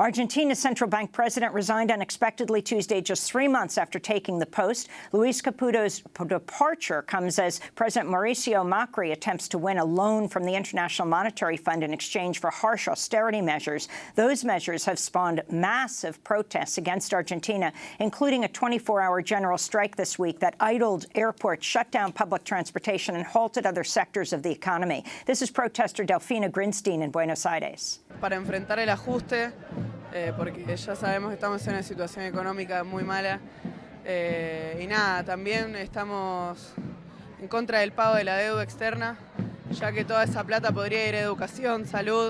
Argentina's central bank president resigned unexpectedly Tuesday, just three months after taking the post. Luis Caputo's departure comes as President Mauricio Macri attempts to win a loan from the International Monetary Fund in exchange for harsh austerity measures. Those measures have spawned massive protests against Argentina, including a 24-hour general strike this week that idled airports, shut down public transportation, and halted other sectors of the economy. This is protester Delfina Grinstein in Buenos Aires. Para enfrentar el ajuste eh, porque ya sabemos que estamos en una situación económica muy mala. Eh, y nada, también estamos en contra del pago de la deuda externa, ya que toda esa plata podría ir a educación, salud.